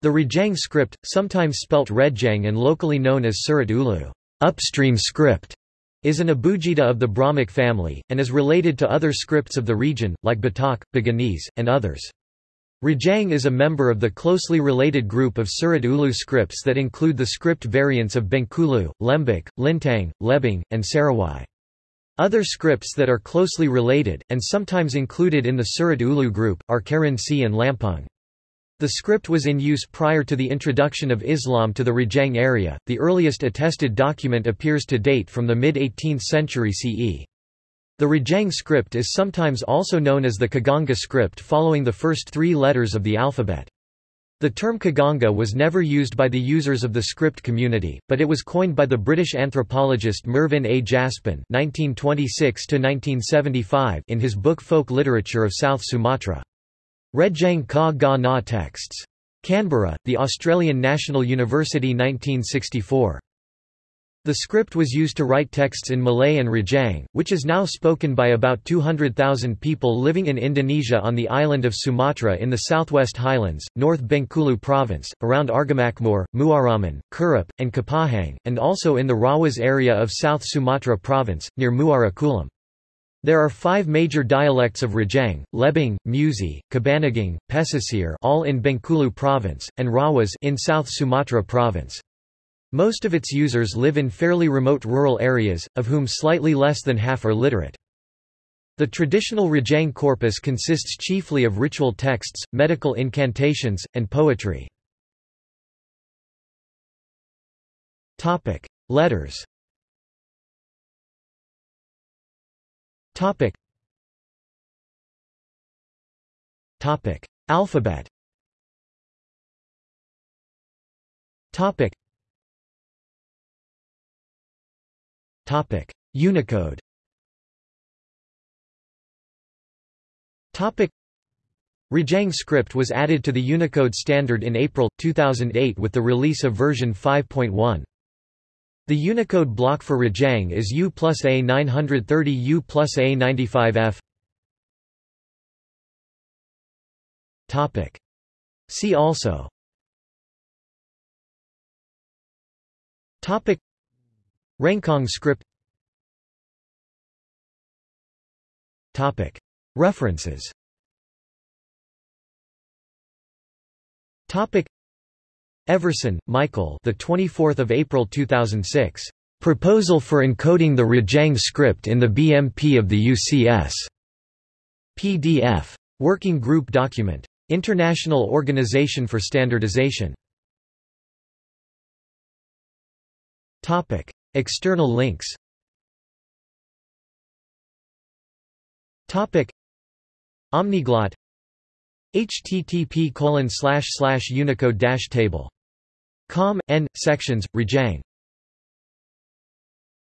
The Rejang script, sometimes spelt Redjang and locally known as Surat Ulu upstream script, is an abugida of the Brahmic family, and is related to other scripts of the region, like Batak, Buginese, and others. Rejang is a member of the closely related group of Surat Ulu scripts that include the script variants of Bengkulu, Lembak, Lintang, Lebong, and Serawai. Other scripts that are closely related, and sometimes included in the Surat Ulu group, are Kerinci and Lampung. The script was in use prior to the introduction of Islam to the Rejang area. The earliest attested document appears to date from the mid 18th century CE. The Rejang script is sometimes also known as the Kaganga script following the first three letters of the alphabet. The term Kaganga was never used by the users of the script community, but it was coined by the British anthropologist Mervyn A. Jaspan (1926–1975) in his book Folk Literature of South Sumatra. Rejang Ka Ga Na texts. Canberra, The Australian National University 1964. The script was used to write texts in Malay and Rejang, which is now spoken by about 200,000 people living in Indonesia on the island of Sumatra in the southwest highlands, North Bengkulu province, around Argamakmur, Muaraman, Kurup, and Kapahang, and also in the Rawas area of South Sumatra province, near Muara Kulam. There are five major dialects of Rejang, Lebong, Musi, Kebanagung, Pesisir all in Bengkulu province, and Rawas in South Sumatra province. Most of its users live in fairly remote rural areas, of whom slightly less than half are literate. The traditional Rejang corpus consists chiefly of ritual texts, medical incantations, and poetry. Letters Topic. Topic. Alphabet Topic. Topic. Unicode Topic. Rejang script was added to the Unicode standard in April, 2008 with the release of version 5.1. The Unicode block for Rejang is U plus A 930 U plus A 95F. Topic. See also. Topic. Rencong script. Topic. References. Topic Everson, Michael. The 24th of April 2006. Proposal for encoding the Rejang script in the BMP of the UCS. PDF. Working Group Document. International Organization for Standardization. Topic. External links. Topic. Omniglot http Com. N. Sections, Rejang